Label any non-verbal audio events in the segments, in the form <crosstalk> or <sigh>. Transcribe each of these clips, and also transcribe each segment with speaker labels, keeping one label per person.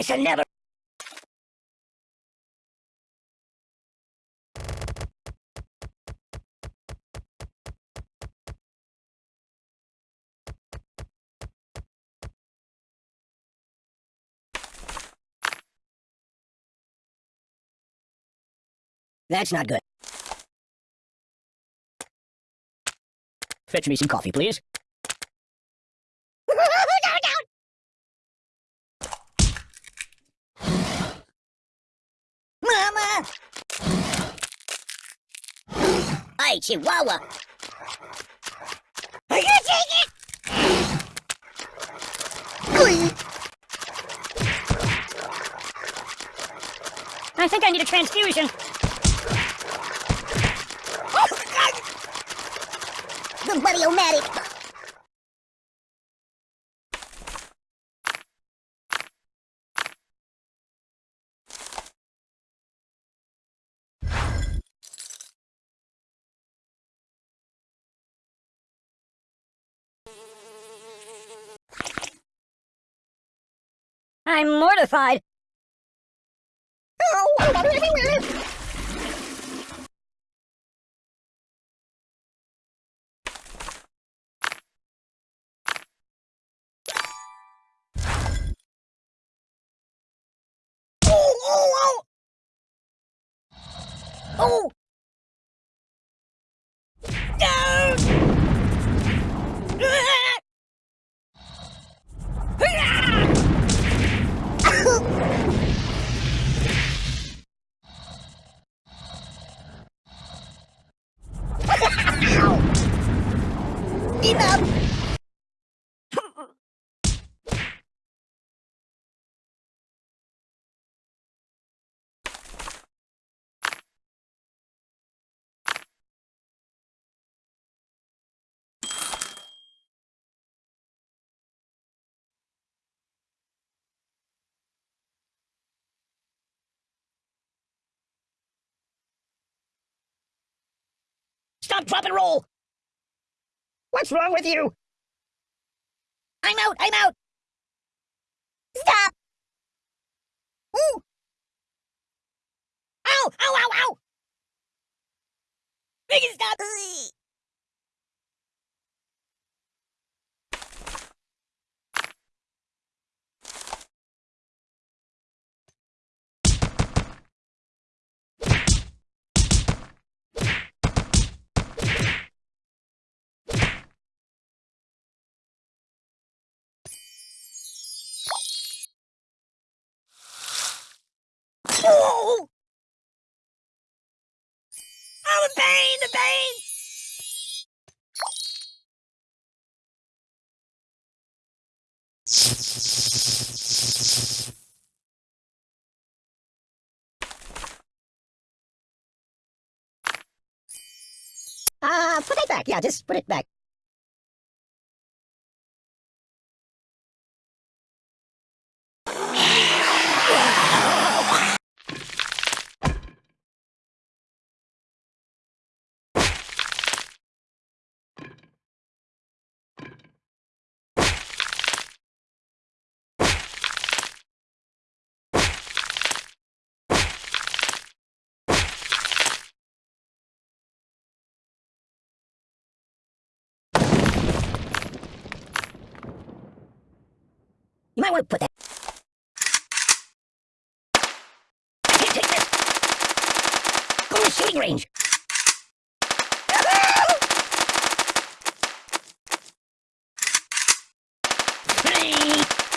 Speaker 1: Should never. That's not good. Fetch me some coffee, please. Chihuahua! Are you take it?
Speaker 2: I think I need a transfusion.
Speaker 1: Oh The buddy-o-matic!
Speaker 2: I'm mortified.
Speaker 1: Oh, Oh, oh, oh! Oh! Stop, drop, and roll! What's wrong with you? I'm out, I'm out! Stop! Ooh! Ow, ow, ow, ow! Make it stop! Oh! Oh, pain! Uh, put it back. Yeah, just put it back. Might want to put that. Can't take this. Go to the shooting range. Hey!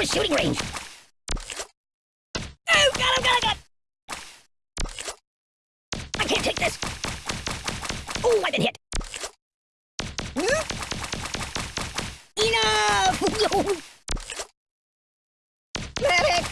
Speaker 1: To a shooting range. Oh, got him, got him, got him. I can't take this. Oh, I've been hit. Enough! Medic!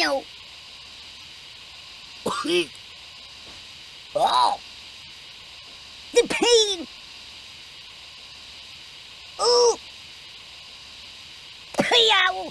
Speaker 1: No. oh! The pain! Ooh! Yow!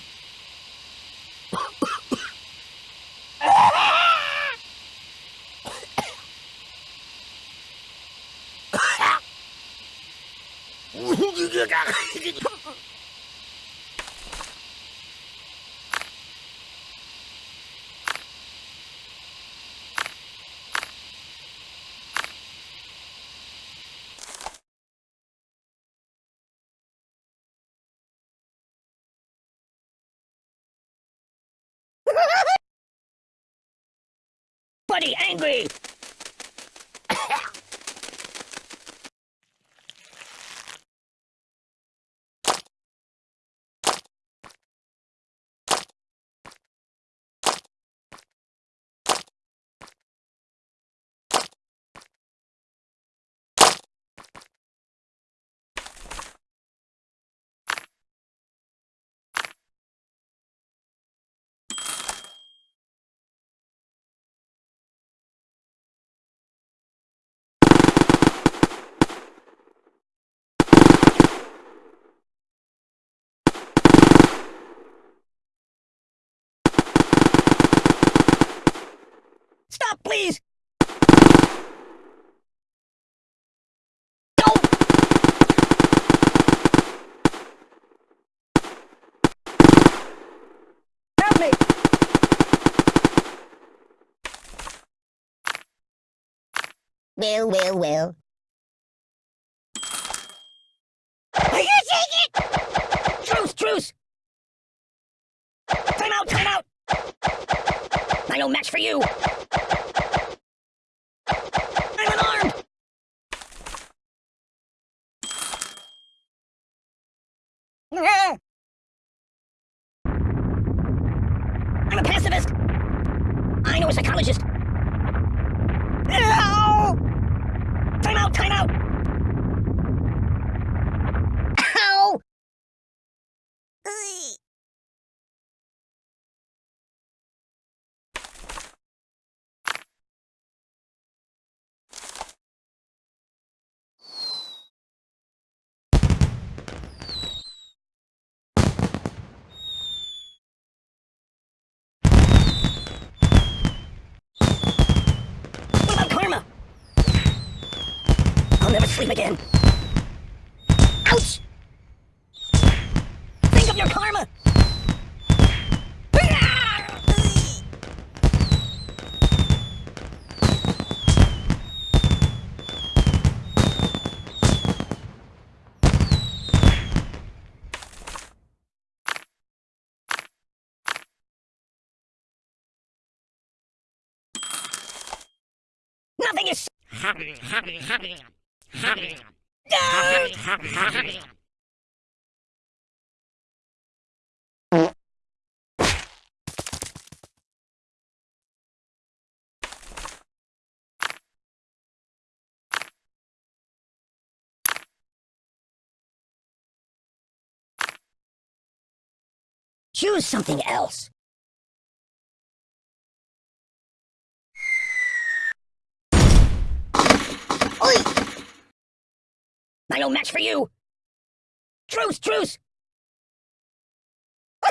Speaker 1: Buddy, angry! Stop, please! Don't! Help me! Well, well, well. Are you take it? Truce, truce! Time out, time out! I no match for you! I'm unarmed! Ah! I'm a pacifist! I know a psychologist! Ow! Time out, time out! Ow! Ugh. What about karma? I'll never sleep again. Ouch! Think of your karma! Nothing is. Don't! Choose something else. I no match for you! Truce, truce! <laughs>